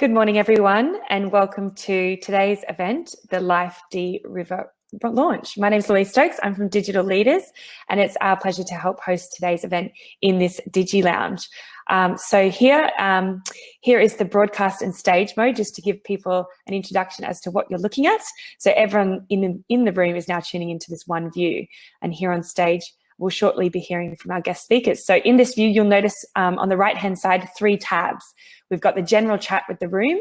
Good morning, everyone, and welcome to today's event, the Life Dee River launch. My name is Louise Stokes. I'm from Digital Leaders, and it's our pleasure to help host today's event in this Digi Lounge. Um, so here, um, here is the broadcast and stage mode, just to give people an introduction as to what you're looking at. So everyone in the, in the room is now tuning into this one view, and here on stage, we'll shortly be hearing from our guest speakers. So in this view, you'll notice um, on the right-hand side, three tabs. We've got the general chat with the room.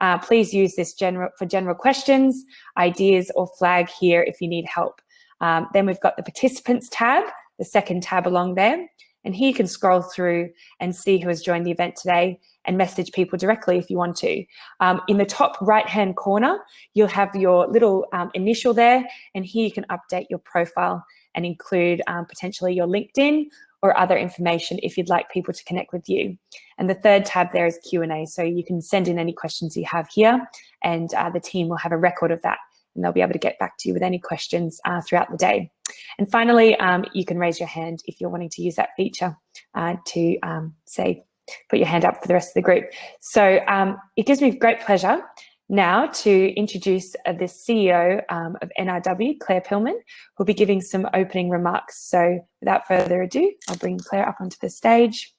Uh, please use this general for general questions, ideas, or flag here if you need help. Um, then we've got the participants tab, the second tab along there. And here you can scroll through and see who has joined the event today and message people directly if you want to. Um, in the top right-hand corner, you'll have your little um, initial there, and here you can update your profile and include um, potentially your LinkedIn or other information if you'd like people to connect with you. And the third tab there is Q&A, so you can send in any questions you have here and uh, the team will have a record of that and they'll be able to get back to you with any questions uh, throughout the day. And finally, um, you can raise your hand if you're wanting to use that feature uh, to um, say, put your hand up for the rest of the group. So um, it gives me great pleasure now to introduce uh, the CEO um, of NRW, Claire Pillman, who'll be giving some opening remarks. So without further ado, I'll bring Claire up onto the stage.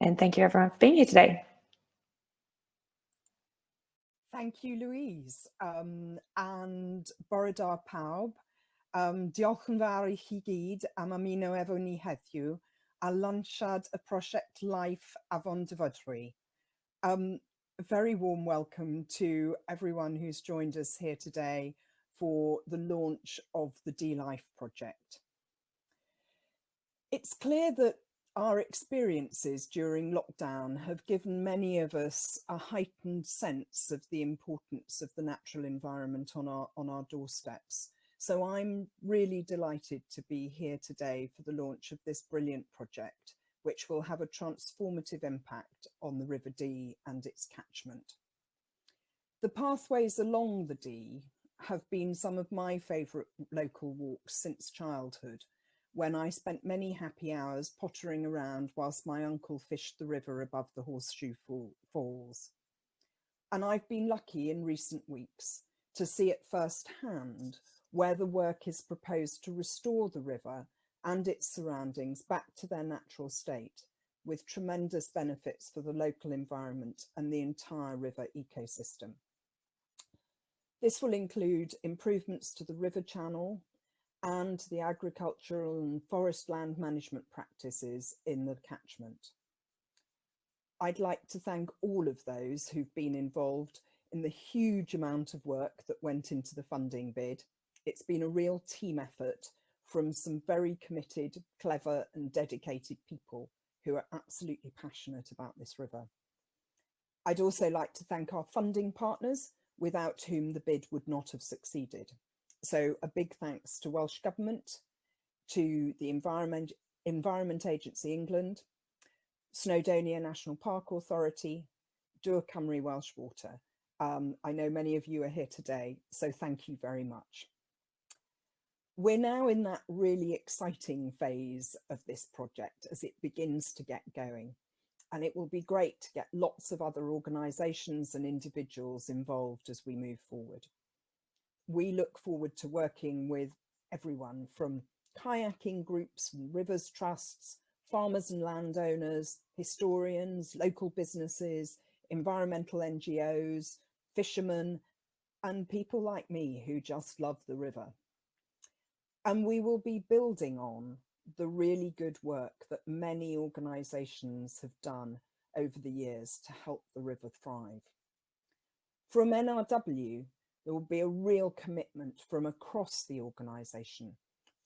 And thank you everyone for being here today. Thank you, Louise. Um, and Borodar Pawb, um, diolch yn am ni a prosiect Life Afon Dyfrdwy. Um, a very warm welcome to everyone who's joined us here today for the launch of the Dee-Life project. It's clear that our experiences during lockdown have given many of us a heightened sense of the importance of the natural environment on our, on our doorsteps. So I'm really delighted to be here today for the launch of this brilliant project which will have a transformative impact on the River Dee and its catchment. The pathways along the Dee have been some of my favourite local walks since childhood, when I spent many happy hours pottering around whilst my uncle fished the river above the Horseshoe Falls. And I've been lucky in recent weeks to see at first hand where the work is proposed to restore the river and its surroundings back to their natural state with tremendous benefits for the local environment and the entire river ecosystem. This will include improvements to the river channel and the agricultural and forest land management practices in the catchment. I'd like to thank all of those who've been involved in the huge amount of work that went into the funding bid. It's been a real team effort from some very committed, clever and dedicated people who are absolutely passionate about this river. I'd also like to thank our funding partners without whom the bid would not have succeeded. So a big thanks to Welsh Government, to the Environment, Environment Agency England, Snowdonia National Park Authority, Dŵr Cymru Welsh Water. Um, I know many of you are here today, so thank you very much we're now in that really exciting phase of this project as it begins to get going. And it will be great to get lots of other organisations and individuals involved as we move forward. We look forward to working with everyone from kayaking groups and rivers trusts, farmers and landowners, historians, local businesses, environmental NGOs, fishermen, and people like me who just love the river. And we will be building on the really good work that many organisations have done over the years to help the river thrive. From NRW, there will be a real commitment from across the organisation,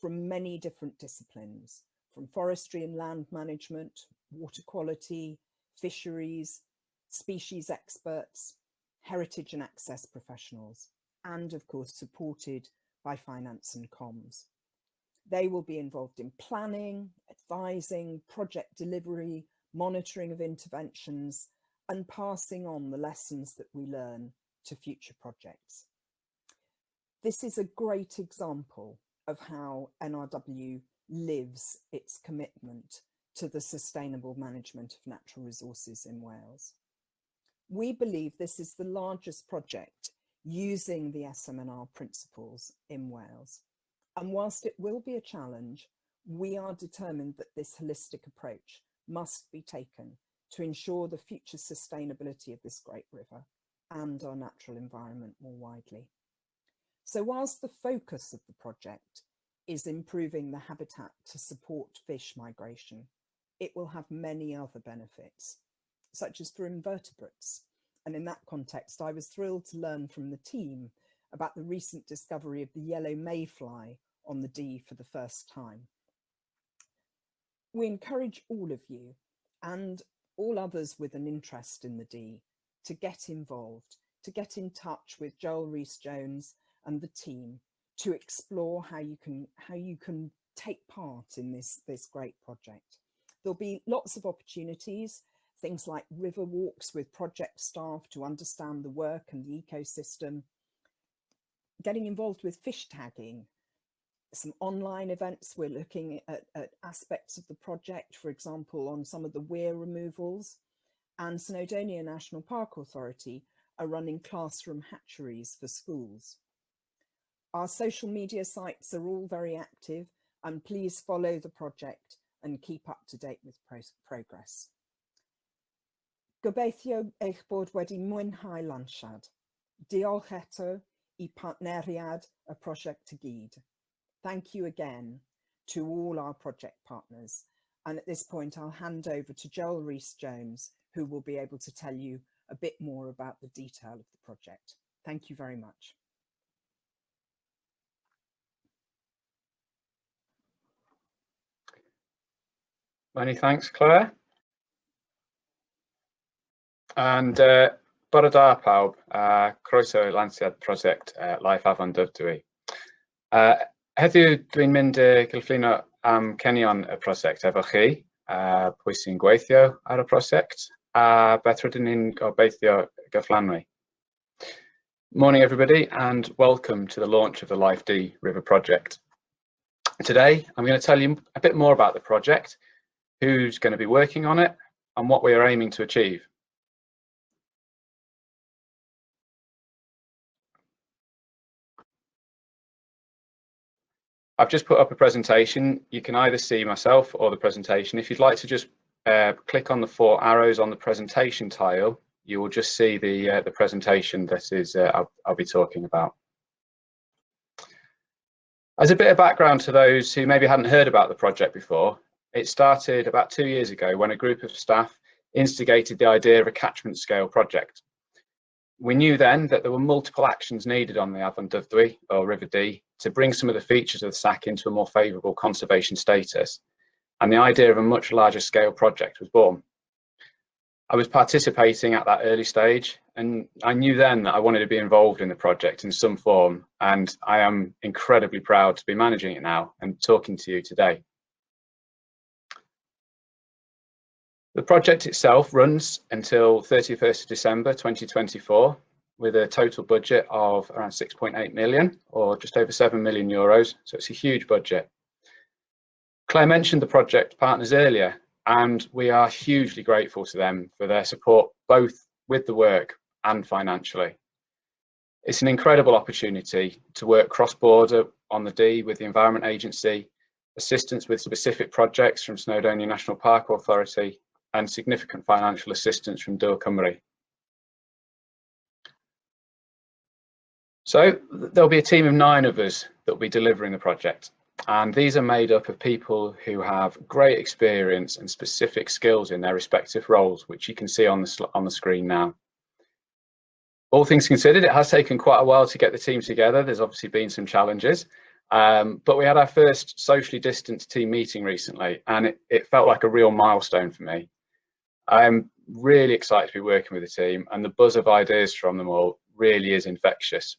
from many different disciplines, from forestry and land management, water quality, fisheries, species experts, heritage and access professionals, and of course supported by finance and comms. They will be involved in planning, advising, project delivery, monitoring of interventions, and passing on the lessons that we learn to future projects. This is a great example of how NRW lives its commitment to the sustainable management of natural resources in Wales. We believe this is the largest project using the SMNR principles in Wales. And whilst it will be a challenge, we are determined that this holistic approach must be taken to ensure the future sustainability of this great river and our natural environment more widely. So whilst the focus of the project is improving the habitat to support fish migration, it will have many other benefits, such as for invertebrates. And in that context, I was thrilled to learn from the team about the recent discovery of the yellow mayfly on the Dee for the first time. We encourage all of you and all others with an interest in the Dee to get involved, to get in touch with Joel Rees-Jones and the team to explore how you can how you can take part in this this great project. There'll be lots of opportunities, things like river walks with project staff to understand the work and the ecosystem, getting involved with fish tagging, some online events. We're looking at, at aspects of the project, for example, on some of the weir removals and Snowdonia National Park Authority are running classroom hatcheries for schools. Our social media sites are all very active and please follow the project and keep up to date with pro progress. Gobeithio eich bod wedi mwynhau lansiad. Diolch eto i partneriad y prosiect gyd. Thank you again to all our project partners. And at this point, I'll hand over to Joel Rees-Jones, who will be able to tell you a bit more about the detail of the project. Thank you very much. Many thanks, Claire. And uh, bore da pawb, uh, croeso i lansiad prosiect uh, Life Afon Dyfrdwy. Uh, heddiw dwi'n mynd uh, gylflino am cenion y prosiect efo chi, uh, pwy sy'n gweithio ar y prosiect, a beth rydyn ni'n gobeithio gyflanwy. Morning everybody and welcome to the launch of the Life Dee River Project. Today I'm going to tell you a bit more about the project who's going to be working on it, and what we are aiming to achieve. I've just put up a presentation. You can either see myself or the presentation. If you'd like to just uh, click on the four arrows on the presentation tile, you will just see the, uh, the presentation that is uh, I'll, I'll be talking about. As a bit of background to those who maybe hadn't heard about the project before, it started about two years ago when a group of staff instigated the idea of a catchment scale project. We knew then that there were multiple actions needed on the Afon Dyfrdwy or River Dee to bring some of the features of the SAC into a more favourable conservation status. And the idea of a much larger scale project was born. I was participating at that early stage and I knew then that I wanted to be involved in the project in some form and I am incredibly proud to be managing it now and talking to you today. The project itself runs until 31st of December 2024 with a total budget of around 6.8 million or just over 7 million euros. So it's a huge budget. Claire mentioned the project partners earlier and we are hugely grateful to them for their support both with the work and financially. It's an incredible opportunity to work cross-border on the Dee with the Environment Agency, assistance with specific projects from Snowdonia National Park Authority and significant financial assistance from Dŵr Cymru. So there'll be a team of nine of us that will be delivering the project. And these are made up of people who have great experience and specific skills in their respective roles, which you can see on the, on the screen now. All things considered, it has taken quite a while to get the team together. There's obviously been some challenges, um, but we had our first socially distanced team meeting recently, and it, it felt like a real milestone for me. I'm really excited to be working with the team and the buzz of ideas from them all really is infectious.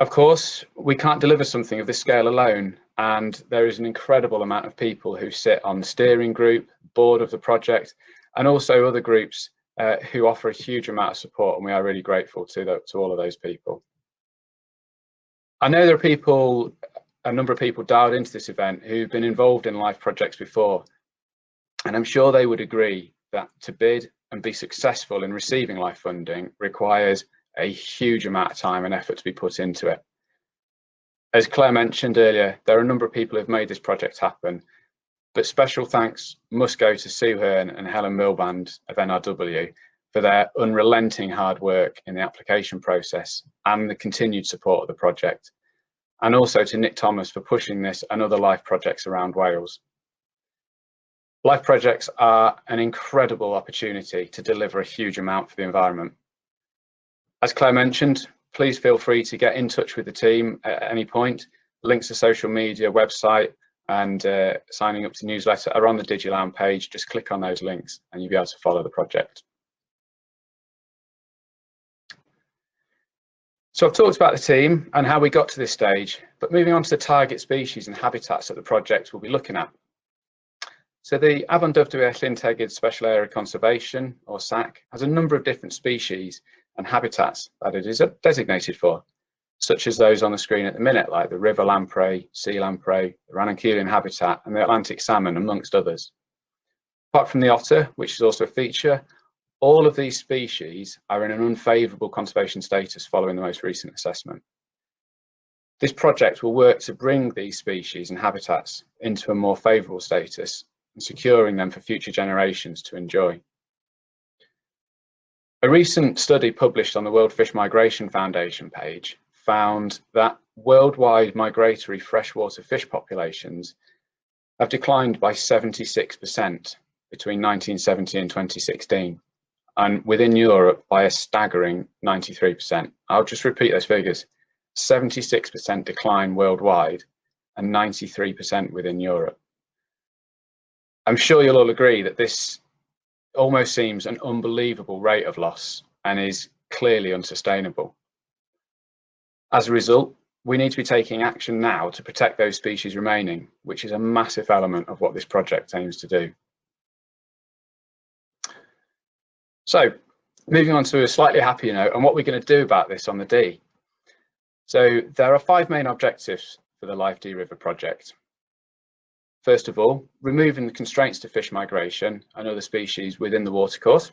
Of course, we can't deliver something of this scale alone, and there is an incredible amount of people who sit on the steering group, board of the project, and also other groups uh, who offer a huge amount of support, and we are really grateful to, the, to all of those people. I know there are people a number of people dialed into this event who've been involved in life projects before. And I'm sure they would agree that to bid and be successful in receiving life funding requires a huge amount of time and effort to be put into it. As Claire mentioned earlier, there are a number of people who've made this project happen, but special thanks must go to Sue Hearn and Helen Milband of NRW for their unrelenting hard work in the application process and the continued support of the project. And also to Nick Thomas for pushing this and other life projects around Wales. Life projects are an incredible opportunity to deliver a huge amount for the environment. As Claire mentioned, please feel free to get in touch with the team at any point. Links to social media, website, and uh, signing up to newsletter are on the Digiland page. Just click on those links and you'll be able to follow the project. So I've talked about the team and how we got to this stage, but moving on to the target species and habitats that the project will be looking at. So the Dyfrdwy Llyn Tegid Special Area Conservation, or SAC, has a number of different species and habitats that it is designated for, such as those on the screen at the minute, like the river lamprey, sea lamprey, the Ranunculion habitat, and the Atlantic salmon, amongst others. Apart from the otter, which is also a feature, all of these species are in an unfavourable conservation status following the most recent assessment. This project will work to bring these species and habitats into a more favourable status and securing them for future generations to enjoy. A recent study published on the World Fish Migration Foundation page found that worldwide migratory freshwater fish populations have declined by 76% between 1970 and 2016 and within Europe by a staggering 93%. I'll just repeat those figures. 76% decline worldwide and 93% within Europe. I'm sure you'll all agree that this almost seems an unbelievable rate of loss and is clearly unsustainable. As a result, we need to be taking action now to protect those species remaining, which is a massive element of what this project aims to do. So moving on to a slightly happier note and what we're going to do about this on the Dee. So there are five main objectives for the Life Dee River project. First of all, removing the constraints to fish migration and other species within the watercourse.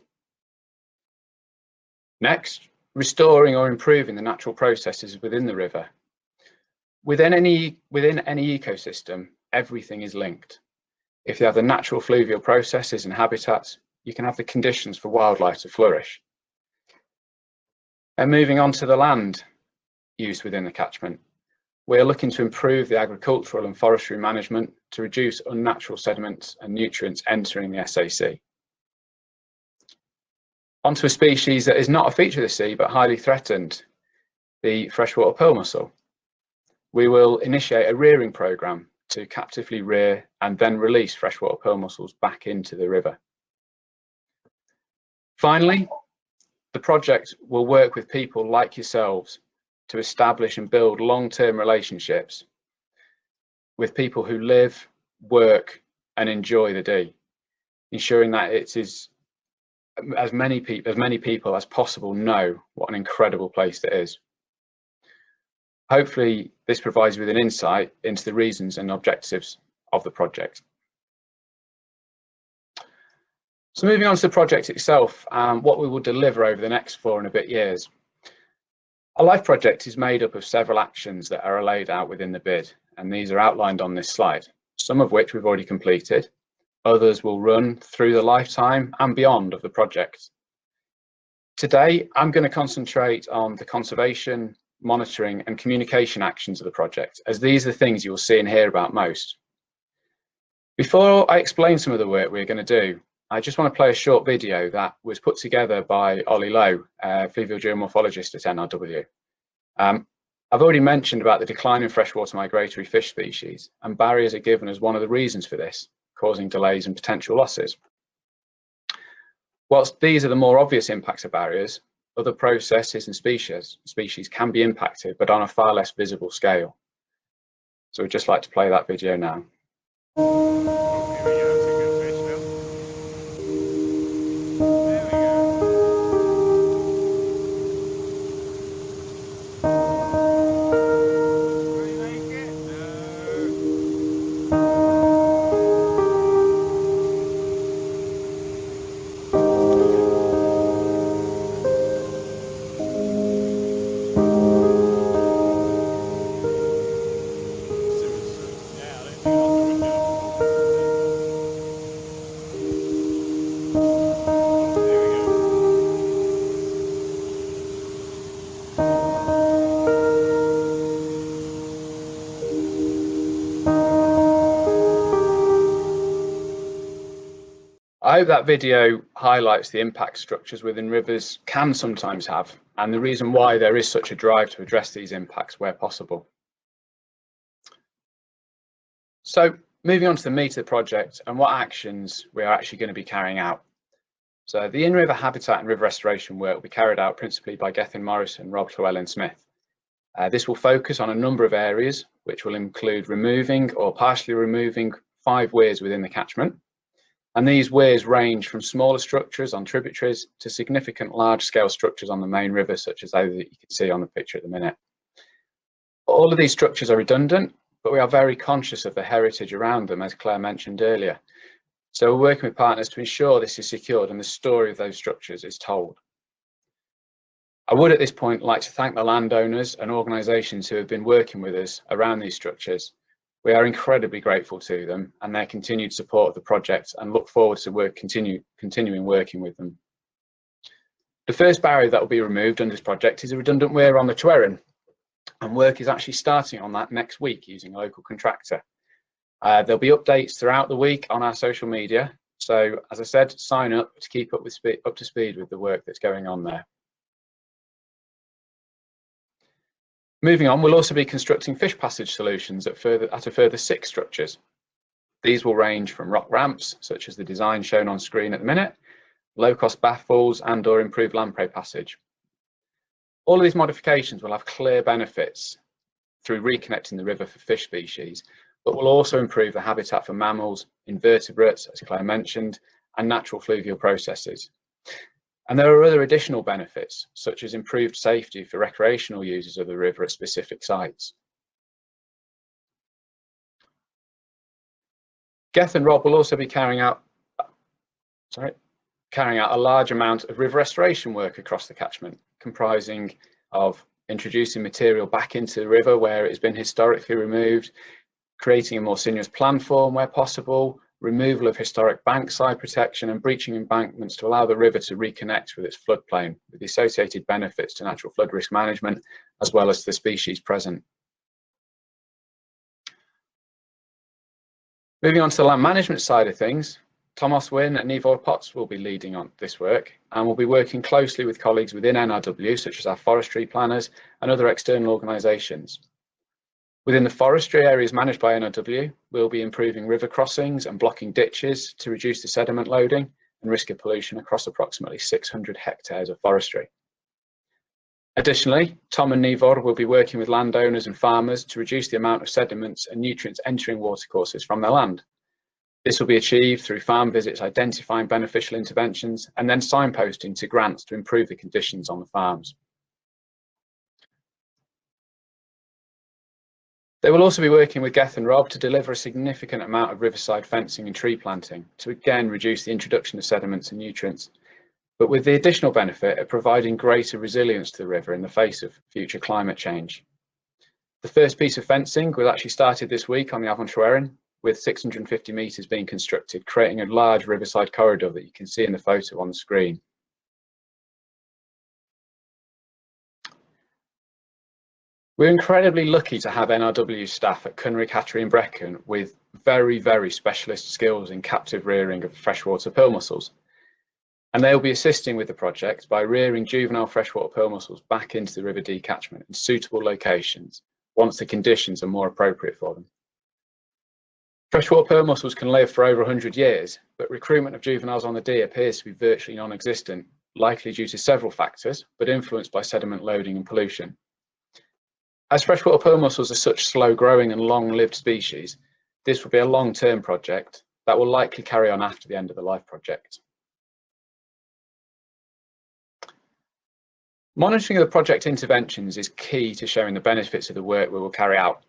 Next, restoring or improving the natural processes within the river. Within any, within any ecosystem, everything is linked. If you have the natural fluvial processes and habitats, you can have the conditions for wildlife to flourish. And moving on to the land use within the catchment, we are looking to improve the agricultural and forestry management to reduce unnatural sediments and nutrients entering the SAC. Onto a species that is not a feature of the sea but highly threatened, the freshwater pearl mussel. We will initiate a rearing programme to captively rear and then release freshwater pearl mussels back into the river. Finally, the project will work with people like yourselves to establish and build long-term relationships with people who live, work and enjoy the day, ensuring that it is as many people as many people as possible know what an incredible place it is. Hopefully this provides you with an insight into the reasons and objectives of the project. So moving on to the project itself, um, what we will deliver over the next four and a bit years. A life project is made up of several actions that are laid out within the bid, and these are outlined on this slide, some of which we've already completed. Others will run through the lifetime and beyond of the project. Today, I'm going to concentrate on the conservation, monitoring and communication actions of the project, as these are the things you'll see and hear about most. Before I explain some of the work we're going to do, I just want to play a short video that was put together by Ollie Lowe, a fluvial geomorphologist at NRW. Um, I've already mentioned about the decline in freshwater migratory fish species, and barriers are given as one of the reasons for this, causing delays and potential losses. Whilst these are the more obvious impacts of barriers, other processes and species, species can be impacted, but on a far less visible scale. So we'd just like to play that video now. Hope that video highlights the impact structures within rivers can sometimes have and the reason why there is such a drive to address these impacts where possible. So moving on to the meat of the project and what actions we are actually going to be carrying out. So the in-river habitat and river restoration work will be carried out principally by Gethin Morris and Rob Llewellyn Smith. Uh, this will focus on a number of areas, which will include removing or partially removing five weirs within the catchment. And these weirs range from smaller structures on tributaries to significant large-scale structures on the main river, such as those that you can see on the picture at the minute. All of these structures are redundant, but we are very conscious of the heritage around them, as Claire mentioned earlier. So we're working with partners to ensure this is secured and the story of those structures is told. I would at this point like to thank the landowners and organisations who have been working with us around these structures. We are incredibly grateful to them and their continued support of the project and look forward to work continue, continuing working with them. The first barrier that will be removed under this project is a redundant weir on the Tryweryn and work is actually starting on that next week using a local contractor. Uh, there'll be updates throughout the week on our social media. So as I said, sign up to keep up with up to speed with the work that's going on there. Moving on, we'll also be constructing fish passage solutions at, further, at a further six structures. These will range from rock ramps, such as the design shown on screen at the minute, low-cost baffles and or improved lamprey passage. All of these modifications will have clear benefits through reconnecting the river for fish species, but will also improve the habitat for mammals, invertebrates, as Claire mentioned, and natural fluvial processes. And there are other additional benefits, such as improved safety for recreational users of the river at specific sites. Geth and Rob will also be carrying out, sorry, carrying out a large amount of river restoration work across the catchment, comprising of introducing material back into the river where it has been historically removed, creating a more sinuous planform where possible, removal of historic bankside protection and breaching embankments to allow the river to reconnect with its floodplain with the associated benefits to natural flood risk management as well as the species present. Moving on to the land management side of things, Thomas Wynne and Nivor Potts will be leading on this work and will be working closely with colleagues within NRW such as our forestry planners and other external organisations. Within the forestry areas managed by NRW, we'll be improving river crossings and blocking ditches to reduce the sediment loading and risk of pollution across approximately 600 hectares of forestry. Additionally, Tom and Nivor will be working with landowners and farmers to reduce the amount of sediments and nutrients entering watercourses from their land. This will be achieved through farm visits identifying beneficial interventions and then signposting to grants to improve the conditions on the farms. They will also be working with Geth and Rob to deliver a significant amount of riverside fencing and tree planting to again reduce the introduction of sediments and nutrients, but with the additional benefit of providing greater resilience to the river in the face of future climate change. The first piece of fencing was actually started this week on the Afon Tryweryn, with 650 metres being constructed, creating a large riverside corridor that you can see in the photo on the screen. We're incredibly lucky to have NRW staff at Cynrig Hatchery and Brecon with very, very specialist skills in captive rearing of freshwater pearl mussels. And they'll be assisting with the project by rearing juvenile freshwater pearl mussels back into the River Dee catchment in suitable locations once the conditions are more appropriate for them. Freshwater pearl mussels can live for over 100 years, but recruitment of juveniles on the Dee appears to be virtually non-existent, likely due to several factors, but influenced by sediment loading and pollution. As freshwater pearl mussels are such slow growing and long lived species, this will be a long term project that will likely carry on after the end of the life project. Monitoring of the project interventions is key to showing the benefits of the work we will carry out.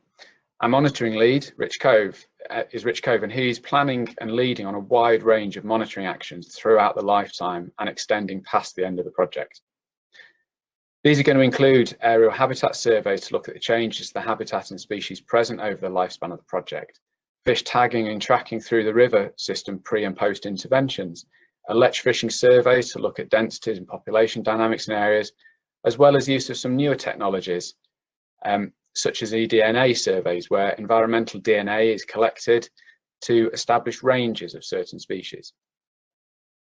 Our monitoring lead, Rich Cove, uh, is Rich Cove and he's planning and leading on a wide range of monitoring actions throughout the lifetime and extending past the end of the project. These are going to include aerial habitat surveys to look at the changes to the habitat and species present over the lifespan of the project, fish tagging and tracking through the river system pre and post interventions, electrofishing surveys to look at densities and population dynamics in areas, as well as use of some newer technologies, um, such as eDNA surveys, where environmental DNA is collected to establish ranges of certain species.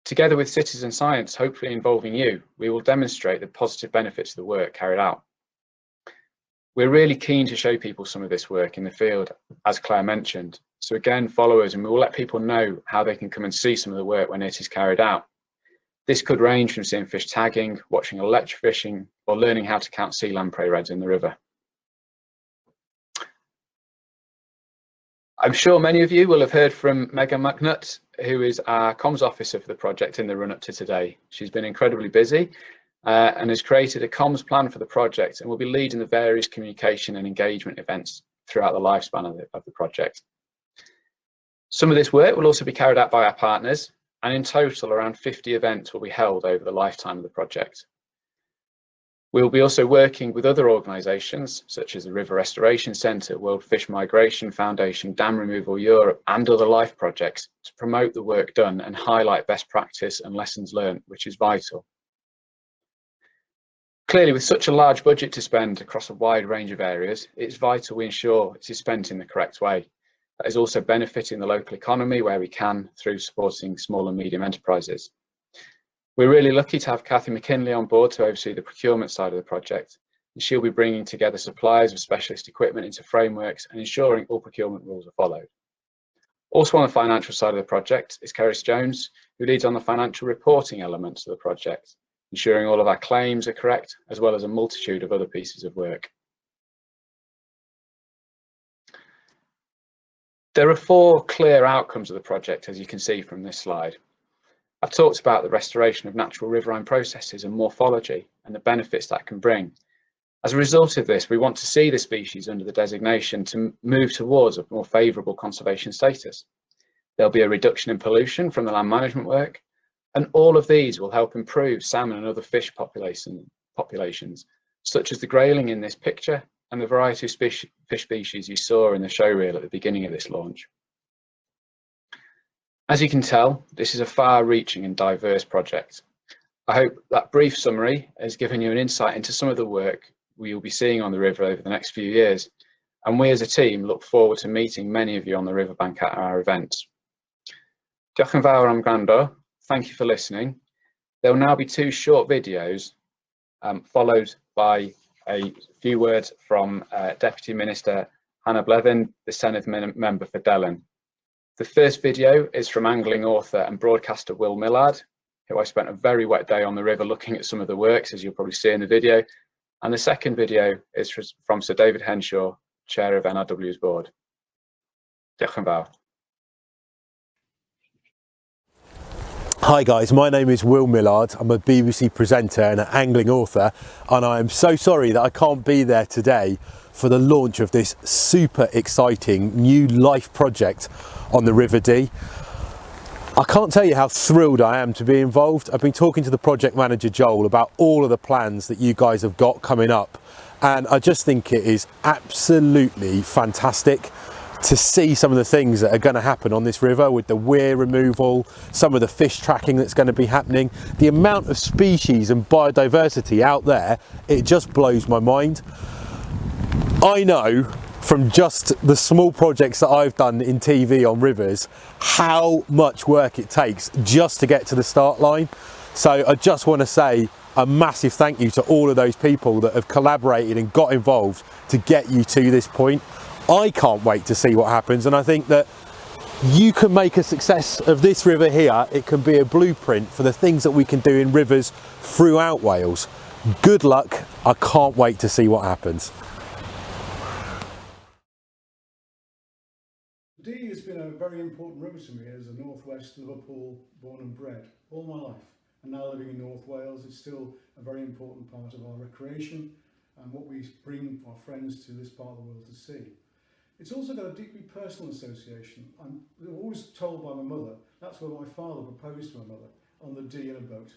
Together with citizen science, hopefully involving you, we will demonstrate the positive benefits of the work carried out. We're really keen to show people some of this work in the field, as Claire mentioned. So again, follow us and we will let people know how they can come and see some of the work when it is carried out. This could range from seeing fish tagging, watching electrofishing, or learning how to count sea lamprey redds in the river. I'm sure many of you will have heard from Megan McNutt, who is our comms officer for the project in the run up to today. She's been incredibly busy uh, and has created a comms plan for the project and will be leading the various communication and engagement events throughout the lifespan of the, of the project. Some of this work will also be carried out by our partners and in total around 50 events will be held over the lifetime of the project. We'll be also working with other organisations such as the River Restoration Centre, World Fish Migration Foundation, Dam Removal Europe and other LIFE projects to promote the work done and highlight best practice and lessons learned, which is vital. Clearly, with such a large budget to spend across a wide range of areas, it's vital we ensure it is spent in the correct way. That is also benefiting the local economy where we can through supporting small and medium enterprises. We're really lucky to have Kathy McKinley on board to oversee the procurement side of the project. And she'll be bringing together suppliers of specialist equipment into frameworks and ensuring all procurement rules are followed. Also on the financial side of the project is Keris Jones, who leads on the financial reporting elements of the project, ensuring all of our claims are correct, as well as a multitude of other pieces of work. There are four clear outcomes of the project, as you can see from this slide. I've talked about the restoration of natural riverine processes and morphology and the benefits that can bring. As a result of this, we want to see the species under the designation to move towards a more favourable conservation status. There'll be a reduction in pollution from the land management work, and all of these will help improve salmon and other fish population, populations, such as the grayling in this picture and the variety of fish species you saw in the show reel at the beginning of this launch. As you can tell, this is a far-reaching and diverse project. I hope that brief summary has given you an insight into some of the work we will be seeing on the river over the next few years, and we as a team look forward to meeting many of you on the riverbank at our events. Diolch am. Thank you for listening. There will now be two short videos um, followed by a few words from uh, Deputy Minister Hannah Blythyn, the Senedd member for Delyn. The first video is from angling author and broadcaster Will Millard, who I spent a very wet day on the river looking at some of the works, as you'll probably see in the video. And the second video is from Sir David Henshaw, Chair of NRW's board. Diolch yn fawr. Hi guys, my name is Will Millard. I'm a BBC presenter and an angling author and I am so sorry that I can't be there today for the launch of this super exciting new life project on the River Dee. I can't tell you how thrilled I am to be involved. I've been talking to the project manager Joel about all of the plans that you guys have got coming up and I just think it is absolutely fantastic to see some of the things that are going to happen on this river with the weir removal, some of the fish tracking that's going to be happening, the amount of species and biodiversity out there, it just blows my mind. I know from just the small projects that I've done in TV on rivers, how much work it takes just to get to the start line. So I just want to say a massive thank you to all of those people that have collaborated and got involved to get you to this point. I can't wait to see what happens and I think that you can make a success of this river here. It can be a blueprint for the things that we can do in rivers throughout Wales. Good luck. I can't wait to see what happens. Dee has been a very important river to me as a northwest Liverpool born and bred all my life. And now living in North Wales, it's still a very important part of our recreation and what we bring our friends to this part of the world to see. It's also got a deeply personal association. I'm always told by my mother, that's where my father proposed to my mother, on the Dee in a boat.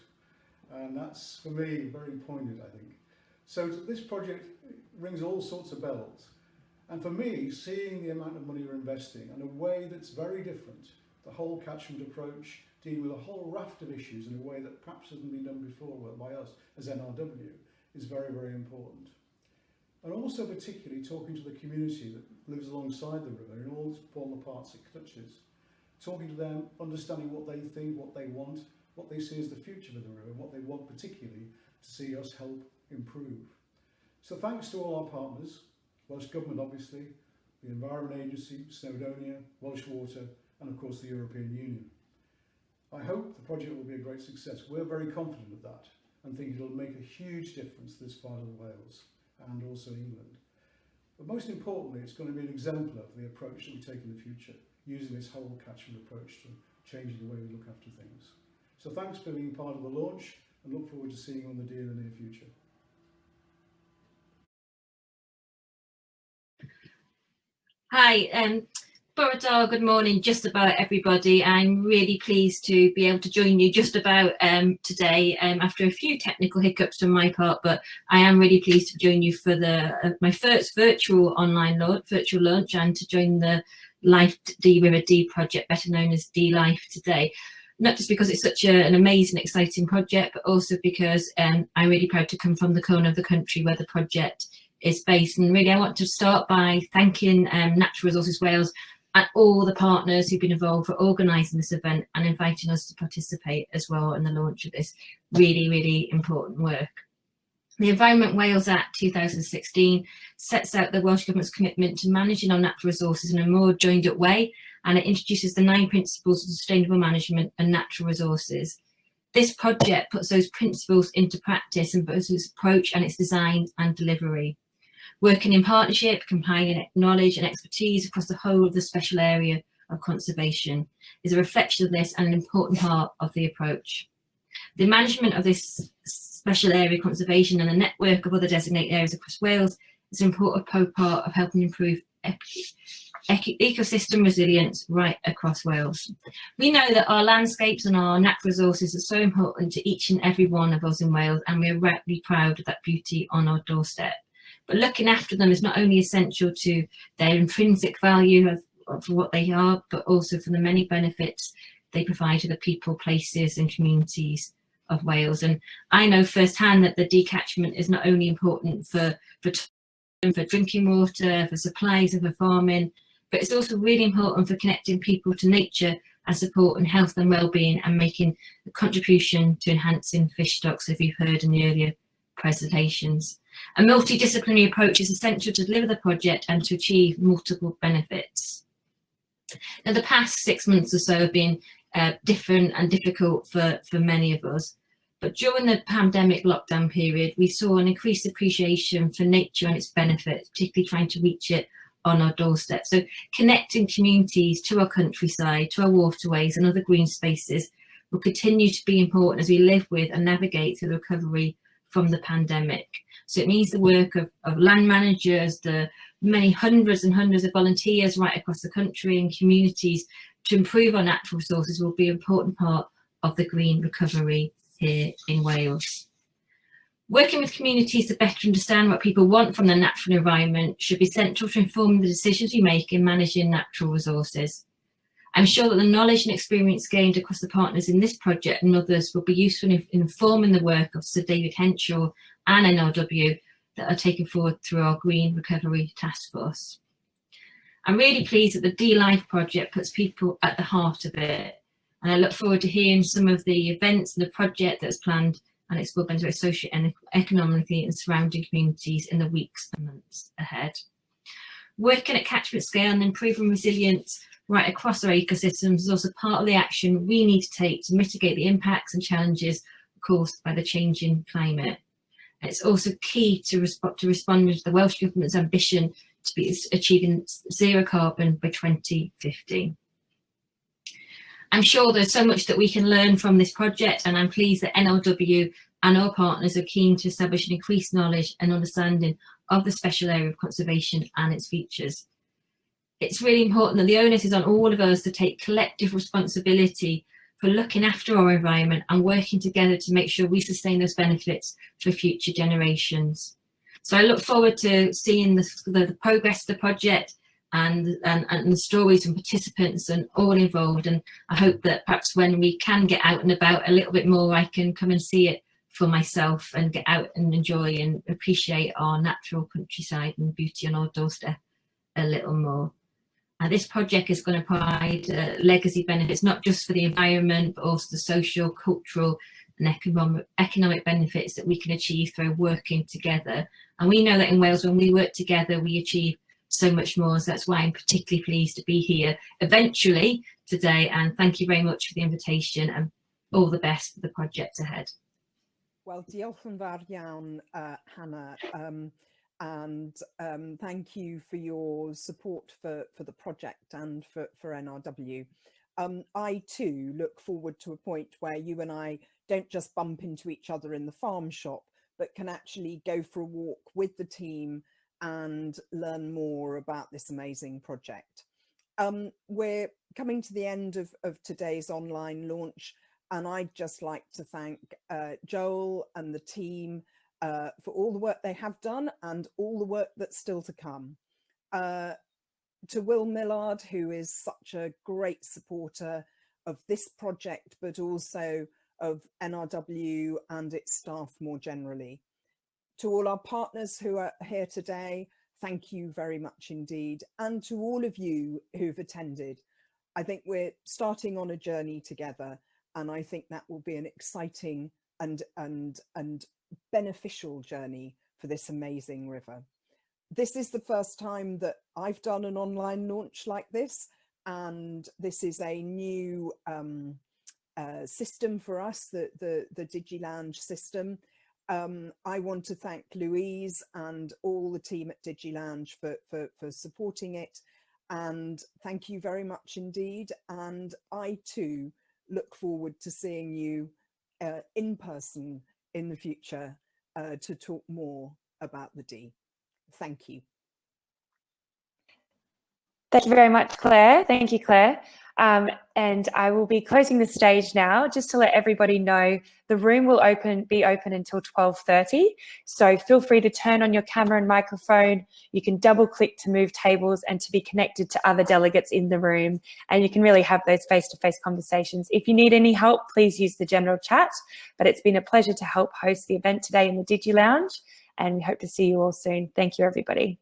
And that's, for me, very poignant, I think. So this project rings all sorts of bells. And for me, seeing the amount of money you're investing in a way that's very different, the whole catchment approach, dealing with a whole raft of issues in a way that perhaps hasn't been done before by us as NRW, is very, very important. And also particularly talking to the community that lives alongside the river in all, the parts it touches. Talking to them, understanding what they think, what they want, what they see as the future for the river what they want particularly to see us help improve. So thanks to all our partners, Welsh Government obviously, the Environment Agency, Snowdonia, Welsh Water and of course the European Union. I hope the project will be a great success. We're very confident of that and think it'll make a huge difference to this part of Wales and also England. But most importantly, it's going to be an exemplar of the approach that we take in the future, using this whole catchment approach to changing the way we look after things. So thanks for being part of the launch and look forward to seeing you on the deal in the near future. Hi, um, Good morning, just about everybody. I'm really pleased to be able to join you just about um, today um, after a few technical hiccups on my part, but I am really pleased to join you for the uh, my first virtual online launch, virtual launch and to join the Life Dee River Dee project, better known as Dee Life today. Not just because it's such a, an amazing, exciting project, but also because um, I'm really proud to come from the corner of the country where the project is based. And really, I want to start by thanking um, Natural Resources Wales and all the partners who've been involved for organising this event and inviting us to participate as well in the launch of this really, really important work. The Environment Wales Act 2016 sets out the Welsh Government's commitment to managing our natural resources in a more joined up way and it introduces the nine principles of sustainable management and natural resources. This project puts those principles into practice in both its approach and its design and delivery. Working in partnership, combining knowledge and expertise across the whole of the special area of conservation is a reflection of this and an important part of the approach. The management of this special area conservation and the network of other designated areas across Wales is an important part of helping improve ecosystem resilience right across Wales. We know that our landscapes and our natural resources are so important to each and every one of us in Wales and we're rightly proud of that beauty on our doorstep. But looking after them is not only essential to their intrinsic value of, of what they are, but also for the many benefits they provide to the people, places and communities of Wales. And I know firsthand that the Dee catchment is not only important for, for, for drinking water, for supplies and for farming, but it's also really important for connecting people to nature and supporting health and well-being and making a contribution to enhancing fish stocks, as you've heard in the earlier presentations. A multidisciplinary approach is essential to deliver the project and to achieve multiple benefits. Now, the past six months or so have been uh, different and difficult for, for many of us. But during the pandemic lockdown period, we saw an increased appreciation for nature and its benefits, particularly trying to reach it on our doorstep. So connecting communities to our countryside, to our waterways and other green spaces will continue to be important as we live with and navigate through the recovery from the pandemic. So it means the work of, of land managers, the many hundreds and hundreds of volunteers right across the country and communities to improve our natural resources will be an important part of the green recovery here in Wales. Working with communities to better understand what people want from the natural environment should be central to informing the decisions we make in managing natural resources. I'm sure that the knowledge and experience gained across the partners in this project and others will be useful in informing the work of Sir David Henshaw and NRW that are taken forward through our Green Recovery Task Force. I'm really pleased that the Dee LIFE project puts people at the heart of it. And I look forward to hearing some of the events and the project that's planned and its will benefit socio and economically and surrounding communities in the weeks and months ahead. Working at catchment scale and improving resilience right across our ecosystems is also part of the action we need to take to mitigate the impacts and challenges caused by the changing climate. It's also key to, resp to respond to the Welsh Government's ambition to be achieving zero carbon by 2050. I'm sure there's so much that we can learn from this project and I'm pleased that NRW and our partners are keen to establish an increased knowledge and understanding of the special area of conservation and its features. It's really important that the onus is on all of us to take collective responsibility for looking after our environment and working together to make sure we sustain those benefits for future generations. So I look forward to seeing the, the, the progress of the project and, and, and the stories from participants and all involved. And I hope that perhaps when we can get out and about a little bit more, I can come and see it for myself and get out and enjoy and appreciate our natural countryside and beauty on our doorstep a little more. And this project is going to provide uh, legacy benefits, not just for the environment, but also the social, cultural and economic, economic benefits that we can achieve through working together. And we know that in Wales, when we work together, we achieve so much more. So that's why I'm particularly pleased to be here eventually today. And thank you very much for the invitation and all the best for the project ahead. Well, diolch yn fawr iawn, uh, Hannah. Um, and um, thank you for your support for, for the project and for, for NRW. Um, I too look forward to a point where you and I don't just bump into each other in the farm shop, but can actually go for a walk with the team and learn more about this amazing project. Um, we're coming to the end of, of today's online launch and I'd just like to thank uh, Joel and the team uh, for all the work they have done and all the work that's still to come. Uh, to Will Millard, who is such a great supporter of this project, but also of NRW and its staff more generally. To all our partners who are here today, thank you very much indeed. And to all of you who've attended, I think we're starting on a journey together. And I think that will be an exciting and, and, and beneficial journey for this amazing river. This is the first time that I've done an online launch like this, and this is a new um, uh, system for us, the, the, the system. Um, I want to thank Louise and all the team at DigiLounge for, for, for supporting it. And thank you very much indeed. And I too look forward to seeing you uh, in person in the future uh, to talk more about the Dee. Thank you. Thank you very much, Claire. Thank you, Claire. Um, and I will be closing the stage now just to let everybody know the room will open be open until 12.30. So feel free to turn on your camera and microphone. You can double click to move tables and to be connected to other delegates in the room. And you can really have those face-to-face -face conversations. If you need any help, please use the general chat. But it's been a pleasure to help host the event today in the Digi Lounge. And we hope to see you all soon. Thank you, everybody.